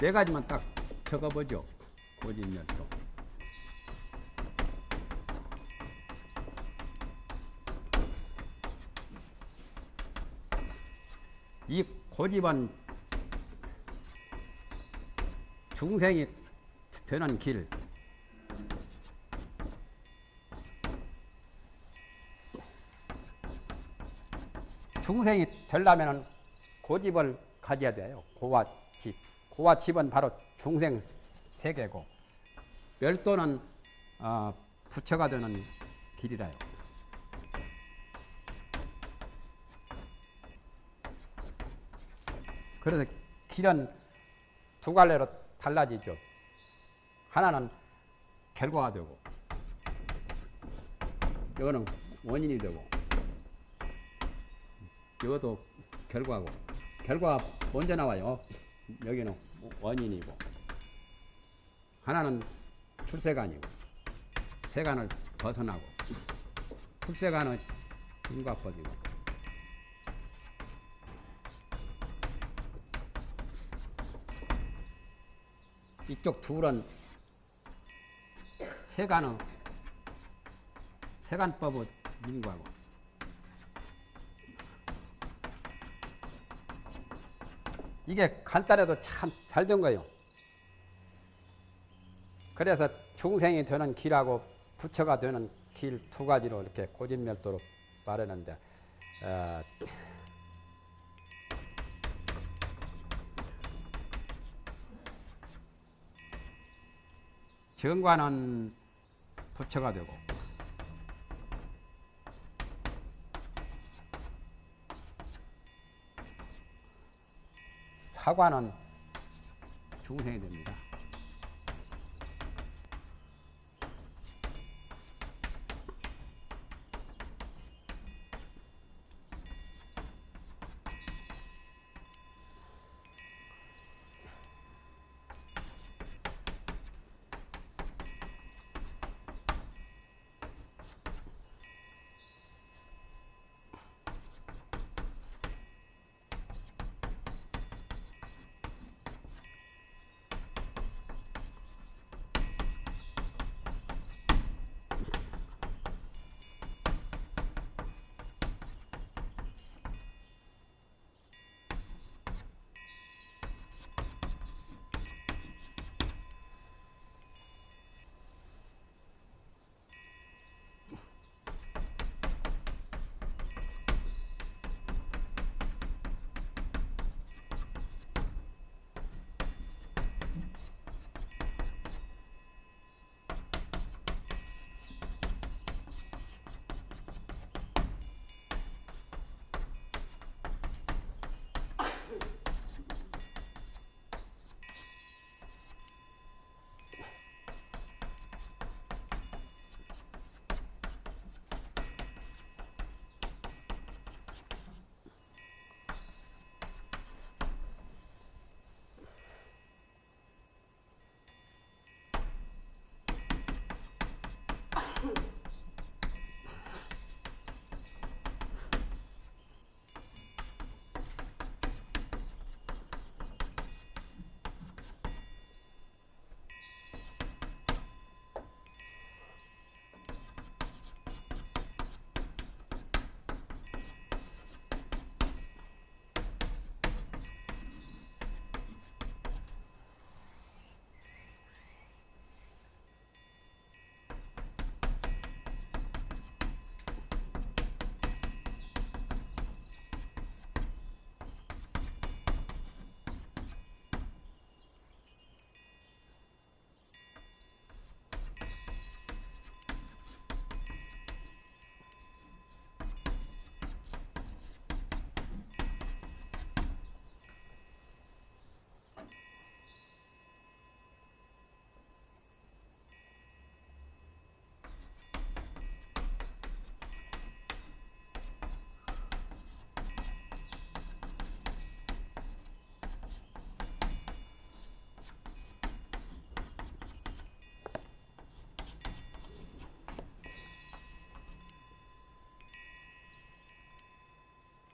네 가지만 딱 적어보죠. 고집멸도. 이 고집은 중생이 되는 길, 중생이 되려면 고집을 가져야 돼요. 고와 집. 고와 집은 바로 중생 세계고, 멸도는 어, 부처가 되는 길이라요. 그래서 길은 두 갈래로 달라지죠. 하나는 결과가 되고, 이거는 원인이 되고, 이것도 결과고, 결과가 먼저 나와요. 여기는 원인이고, 하나는 출세관이고, 세관을 벗어나고, 출세관은 인과법이고, 이쪽 둘은 세간은 세간법의 인과고 이게 간단해도 참 잘 된 거예요. 그래서 중생이 되는 길하고 부처가 되는 길 두 가지로 이렇게 고진멸도로 말하는데 어, 정관은 부처가 되고 사관은 중생이 됩니다.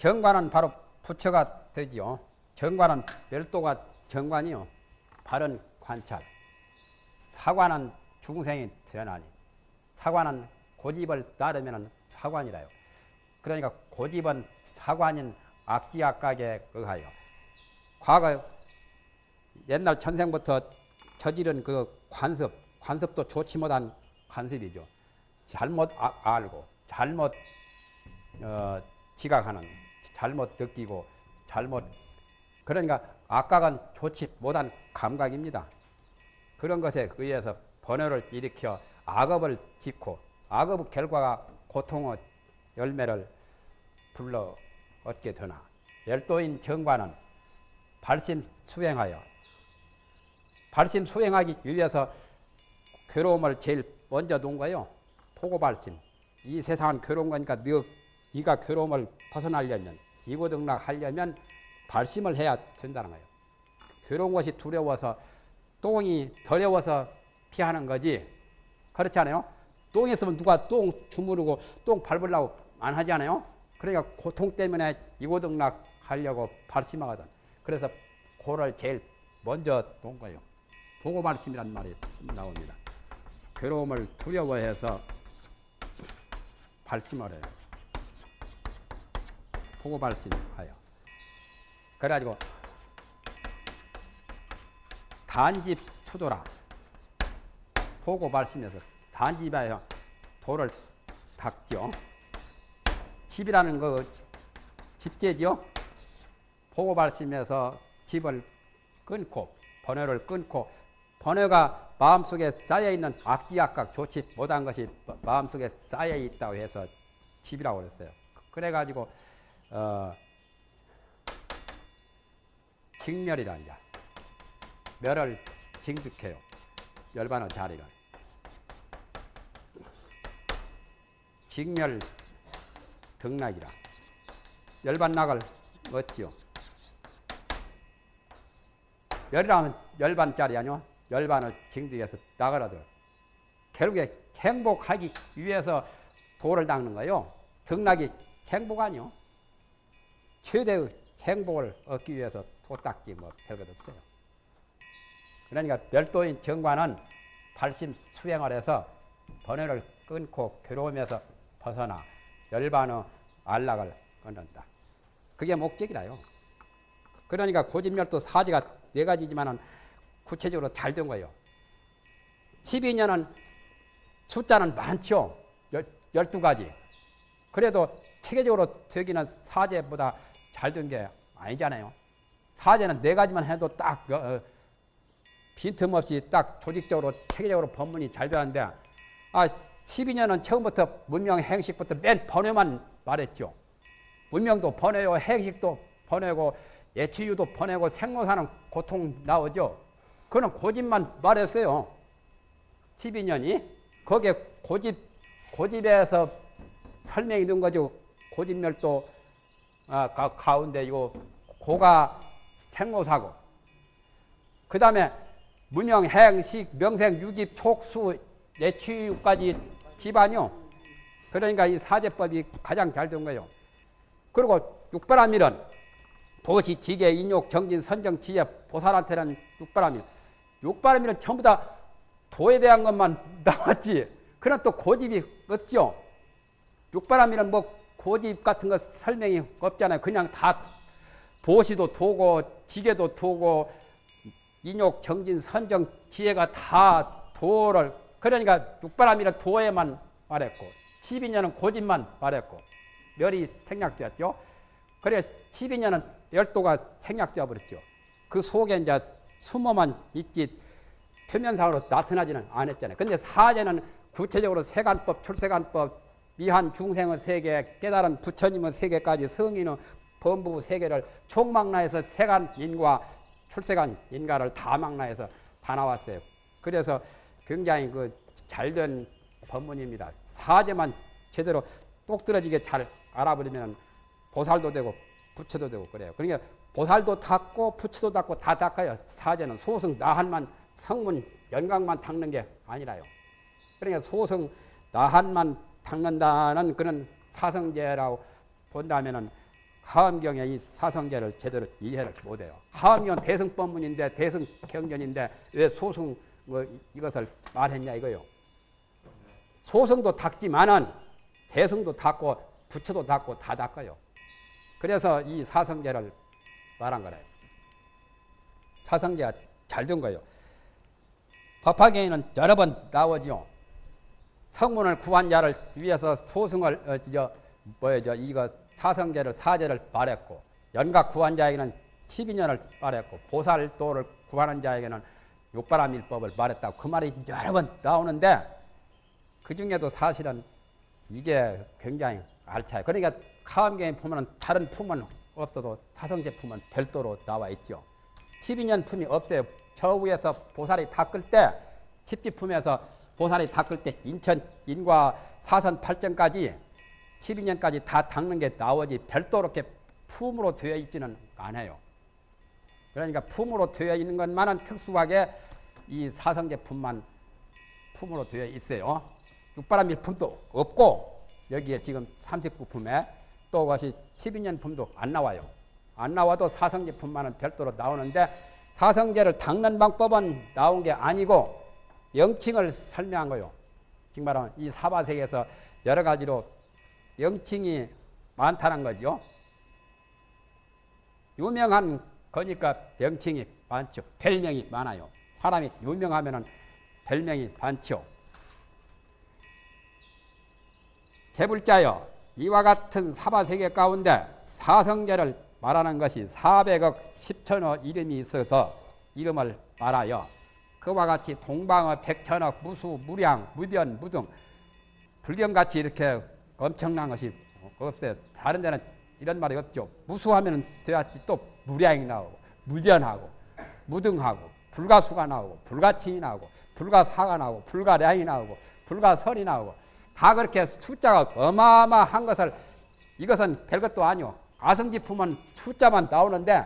정관은 바로 부처가 되지요. 정관은 별도가 정관이요. 바른 관찰. 사관은 중생이 전하니 사관은 고집을 따르면 사관이라요. 그러니까 고집은 사관인 악지악각에 의하여 과거 옛날 천생부터 저지른 그 관습, 관습도 좋지 못한 관습이죠. 잘못 아, 알고 잘못 어, 지각하는, 잘못 느끼고 잘못 그러니까 악각은 좋지 못한 감각입니다. 그런 것에 의해서 번뇌를 일으켜 악업을 짓고 악업 결과가 고통의 열매를 불러 얻게 되나 열도인 정관은 발심 수행하여 발심 수행하기 위해서 괴로움을 제일 먼저 놓은 거예요. 포고 발심. 이 세상은 괴로운 거니까 너, 네가 괴로움을 벗어나려면 이고 등락 하려면 발심을 해야 된다는 거예요. 괴로운 것이 두려워서 똥이 더러워서 피하는 거지. 그렇지 않아요? 똥 있으면 누가 똥 주무르고 똥 밟으려고 안 하지 않아요? 그러니까 고통 때문에 이고등락 하려고 발심하거든. 그래서 고를 제일 먼저 놓은 거예요. 보고 말씀이란 말이 나옵니다. 괴로움을 두려워해서 발심을 해요. 보고 발심하여. 그래가지고 단집 보고 발심해서 단집에 돌을 닦죠. 집이라는 거 집제죠. 보고 발심해서 집을 끊고 번뇌를 끊고 번뇌가 마음속에 쌓여 있는 악지악각 좋지 못한 것이 마음속에 쌓여 있다고 해서 집이라고 그랬어요. 그래 가지고 어 직멸이라는 자 멸을 징득해요. 열반의 자리를. 직멸 등락이라. 열반락을 얻지요. 열이라면 열반짜리 아니요? 열반을 징득해서 나가라도. 결국에 행복하기 위해서 도를 닦는 거요. 등락이 행복 아니요? 최대의 행복을 얻기 위해서 도 닦기 뭐 별것 없어요. 그러니까 별도인 정관은 발심 수행을 해서 번뇌를 끊고 괴로움에서 벗어나 열반의 안락을 끊는다. 그게 목적이라요. 그러니까 고집멸도 사지가 네 가지지만은 구체적으로 잘 된 거예요. 12년은 숫자는 많죠. 12가지. 그래도 체계적으로 되기는 사제보다 잘 된 게 아니잖아요. 사제는 네 가지만 해도 딱 어, 어 빈틈없이 딱 조직적으로 체계적으로 법문이 잘 되는데 아 12년은 처음부터 문명 행식부터 맨 번외만 말했죠. 문명도 번외요 행식도 번외고 예치유도 번외고 생로사는 고통 나오죠. 그는 고집만 말했어요. 12년이 거기에 고집 고집에서 설명이 된 거죠. 고집멸도 아, 가, 운데 이거 고가 생로사고 그 다음에 문영, 행식, 명생, 유집, 촉수, 내취까지 집안이요. 그러니까 이 사제법이 가장 잘 된 거예요. 그리고 육바라밀은 도시, 지계, 인욕, 정진, 선정, 지혜, 보살한테는 육바라밀. 육바라밀은 전부 다 도에 대한 것만 나왔지. 그런 또 고집이 없죠. 육바라밀은 뭐 고집 같은 거 설명이 없잖아요. 그냥 다 보시도 도고, 지계도 도고, 인욕, 정진, 선정, 지혜가 다 도를 그러니까 육바람이는 도에만 말했고 12년은 고집만 말했고 멸이 생략되었죠. 그래서 12년은 열도가 생략되어 버렸죠. 그 속에 이제 숨어만 있지 표면상으로 나타나지는 않았잖아요. 근데 사제는 구체적으로 세간법, 출세간법, 미한 중생의 세계, 깨달은 부처님의 세계까지 성인의 범부 세계를 총망라해서 세간 인과 출세간 인가를 다 망라해서 다 나왔어요. 그래서 굉장히 그 잘된 법문입니다. 사제만 제대로 똑들어지게 잘 알아버리면 보살도 되고 부처도 되고 그래요. 그러니까 보살도 닦고 부처도 닦고 다 닦아요. 사제는 소승 나한만 성문 연강만 닦는 게 아니라요. 그러니까 소승 나한만 닦는다는 그런 사성제라고 본다면은 하암경의 이 사성계를 제대로 이해를 못해요. 하암경 대승법문인데 대승경전인데 왜 소승 뭐 이것을 말했냐 이거요. 소승도 닦지만은 대승도 닦고 부처도 닦고 다 닦아요. 그래서 이 사성계를 말한 거래요. 사성계가 잘 된 거예요. 법화경에는 여러 번 나오죠. 성문을 구한 자를 위해서 소승을 어, 저, 뭐죠 이거 사성제를 사제를 말했고 연각 구한 자에게는 12년을 말했고 보살도를 구하는 자에게는 육바람일법을 말했다고 그 말이 여러 번 나오는데 그 중에도 사실은 이게 굉장히 알차요. 그러니까 카암경에 보면 다른 품은 없어도 사성제 품은 별도로 나와 있죠. 12년 품이 없어요. 저 위에서 보살이 닦을 때 집지 품에서 보살이 닦을 때 인천 인과 사선 8점까지 12년까지 다 닦는 게 나오지 별도로 이렇게 품으로 되어 있지는 않아요. 그러니까 품으로 되어 있는 것만은 특수하게 이 사성제품만 품으로 되어 있어요. 육바람 일품도 없고 여기에 지금 39품에 또 그것이 12년 품도 안 나와요. 안 나와도 사성제품만은 별도로 나오는데 사성제를 닦는 방법은 나온 게 아니고 영칭을 설명한 거요. 지금 말하면 이 사바세계에서 여러 가지로 영칭이 많다는 거죠. 유명한 거니까 명칭이 많죠. 별명이 많아요. 사람이 유명하면은 별명이 많죠. 제불자여 이와 같은 사바세계 가운데 사성제를 말하는 것이 400억 10천억 이름이 있어서 이름을 말하여 그와 같이 동방어 백천억 무수 무량 무변 무등 불경같이 이렇게 엄청난 것이 없어요. 다른 데는 이런 말이 없죠. 무수하면 돼야지 또 무량이 나오고 무변하고 무등하고 불가수가 나오고 불가칭이 나오고 불가사가 나오고 불가량이 나오고 불가설이 나오고 다 그렇게 숫자가 어마어마한 것을 이것은 별것도 아니오. 아성지품은 숫자만 나오는데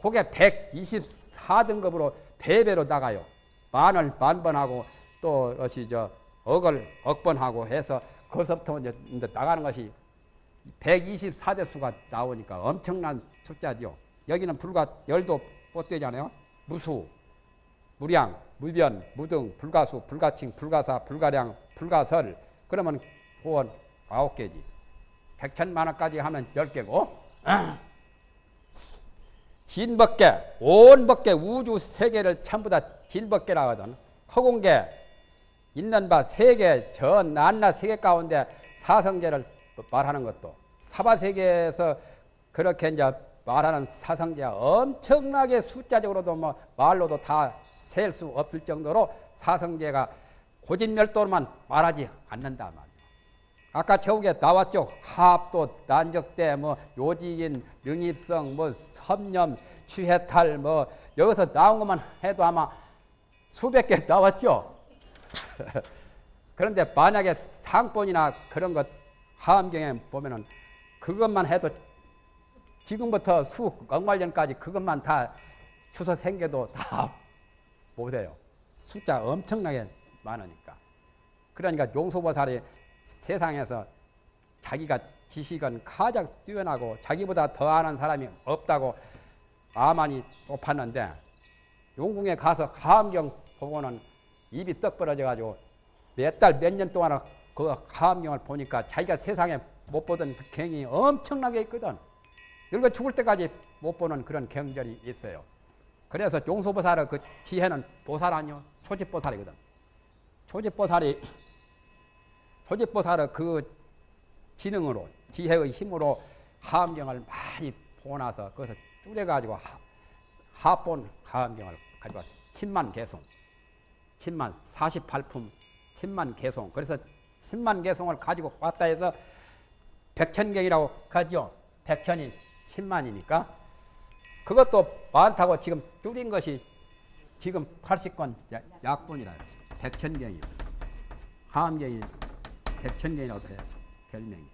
그게 124등급으로 배배로 나가요. 만을 만번하고 또 것이 저 억을 억번하고 해서 거기서부터 이제 나가는 것이 124대 수가 나오니까 엄청난 숫자죠. 여기는 불과 열도 못 되잖아요. 무수, 무량, 무변, 무등, 불가수, 불가칭, 불가사, 불가량, 불가설. 그러면 후원 아홉 개지. 백천만 원까지 하면 열 개고. 진법계, 온법계, 우주 세계를 전부 다 진법계라 하거든. 허공계, 있는 바 세계, 저 난나 세계 가운데 사성제를 말하는 것도 사바세계에서 그렇게 이제 말하는 사성제가 엄청나게 숫자적으로도 뭐 말로도 다 셀 수 없을 정도로 사성제가 고진멸도로만 말하지 않는다 말이에요. 아까 저게 나왔죠. 합도, 난적대, 뭐 요직인, 능입성, 뭐 섭념, 취해탈, 뭐 여기서 나온 것만 해도 아마 수백 개 나왔죠. 그런데 만약에 상본이나 그런 것 하암경에 보면은 그것만 해도 지금부터 수 억만 년까지 그것만 다 주서 생겨도 다 못해요. 숫자 엄청나게 많으니까. 그러니까 용소보살이 세상에서 자기가 지식은 가장 뛰어나고 자기보다 더 아는 사람이 없다고 아만이 높았는데 용궁에 가서 하암경 보고는 입이 떡 벌어져 가지고 몇 달 몇 년 동안 그 하암경을 보니까 자기가 세상에 못 보던 그 경이 엄청나게 있거든. 늙어 죽을 때까지 못 보는 그런 경절이 있어요. 그래서 용소보살의 그 지혜는 보살 아니요 초집보살이거든. 초집보살이 초집보살의 그 지능으로 지혜의 힘으로 하암경을 많이 보나서 그것을 뚜려가지고 하본 하암경을 가져왔어. 침만 개송. 침만 48품 침만 개송. 그래서 침만 개송을 가지고 왔다 해서 백천경이라고 하죠. 백천이 침만이니까 그것도 많다고 지금 줄인 것이 지금 80권 약분이라 백천경이 하암경이 백천경이라고 해요. 별명이.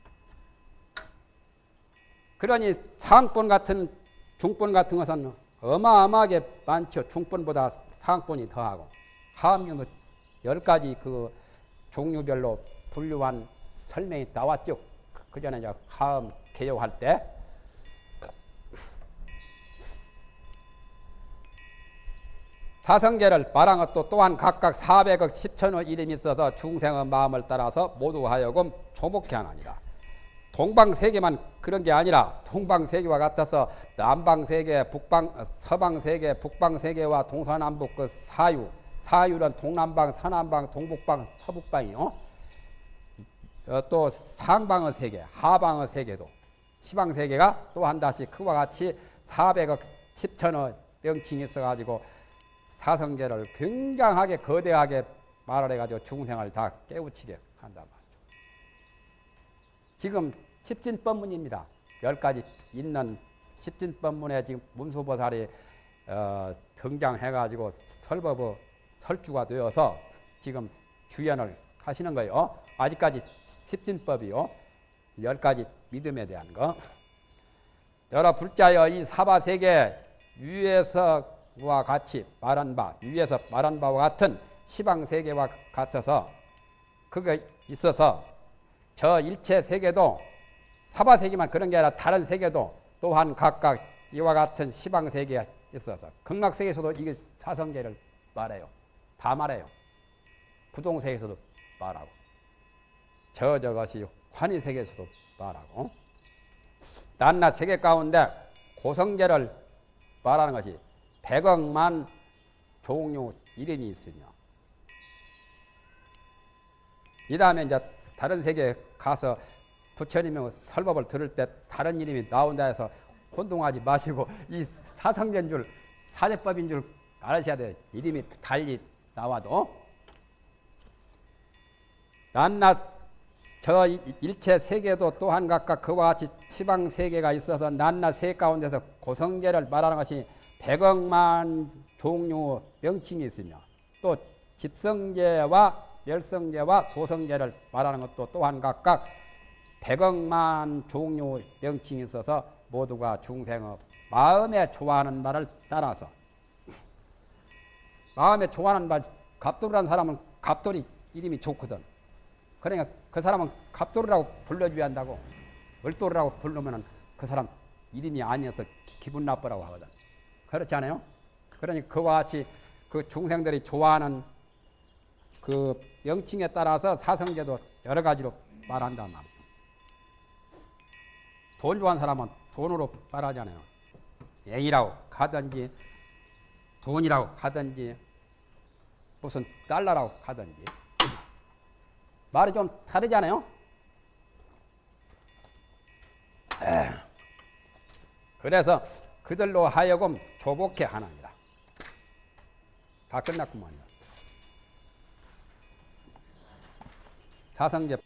그러니 상권 같은 중권 같은 것은 어마어마하게 많죠. 중권보다 상권이 더하고 하암경도 열 가지 그 종류별로 분류한 설명이 나왔죠. 그 전에 하음 개요할 때 사성제를 말한 것도 또한 각각 400억 10천의 이름이 있어서 중생의 마음을 따라서 모두 하여금 조목케 하나니라. 동방세계만 그런 게 아니라 동방세계와 같아서 남방세계, 북방, 어, 서방세계, 북방세계와 동서남북 그 사유, 사유는 동남방, 서남방, 동북방, 서북방이요. 어, 또 상방의 세계, 하방의 세계도 시방세계가 또한 다시 그와 같이 400억 10천의 명칭이 있어가지고 사성계를 굉장하게 거대하게 말을 해가지고 중생을 다 깨우치게 한단 말이죠. 지금 십진법문입니다. 열 가지 있는 십진법문에 지금 문수보살이 어, 등장해가지고 설법의 설주가 되어서 지금 주연을 하시는 거예요. 아직까지 십진법이요. 열 가지 믿음에 대한 거. 여러 불자여 이 사바세계 위에서 와 같이 말한 바, 위에서 말한 바와 같은 시방 세계와 같아서 그게 있어서 저 일체 세계도 사바 세계만 그런 게 아니라 다른 세계도 또한 각각 이와 같은 시방 세계가 있어서 극락 세계에서도 이게 사성제를 말해요. 다 말해요. 부동세계에서도 말하고 저 저것이 환희 세계에서도 말하고 낱낱 세계 가운데 고성제를 말하는 것이 백억만 종류 이름이 있으며 이 다음에 이제 다른 세계에 가서 부처님의 설법을 들을 때 다른 이름이 나온다 해서 혼동하지 마시고 이 사성제인 줄 사제법인 줄 알으셔야 돼요. 이름이 달리 나와도 낱낱 저 일체 세계도 또한 각각 그와 같이 지방 세계가 있어서 낱낱 세 가운데서 고성계를 말하는 것이 백억만 종류 명칭이 있으며 또 집성제와 멸성제와 도성제를 말하는 것도 또한 각각 백억만 종류 명칭이 있어서 모두가 중생의 마음에 좋아하는 말을 따라서 마음에 좋아하는 말 갑돌이라는 사람은 갑돌이 이름이 좋거든. 그러니까 그 사람은 갑돌이라고 불러줘야 한다고 을돌이라고 부르면은 그 사람 이름이 아니어서 기, 분 나쁘라고 하거든. 그렇지 않아요? 그러니 그와 같이 그 중생들이 좋아하는 그 명칭에 따라서 사성제도 여러 가지로 말한단 말이죠. 돈 좋아하는 사람은 돈으로 말하잖아요. 앵이라고 가든지 돈이라고 가든지 무슨 달러라고 가든지 말이 좀 다르잖아요. 에. 그래서 그들로 하여금 조복해 하나니라. 다 끝났구만요. 사성제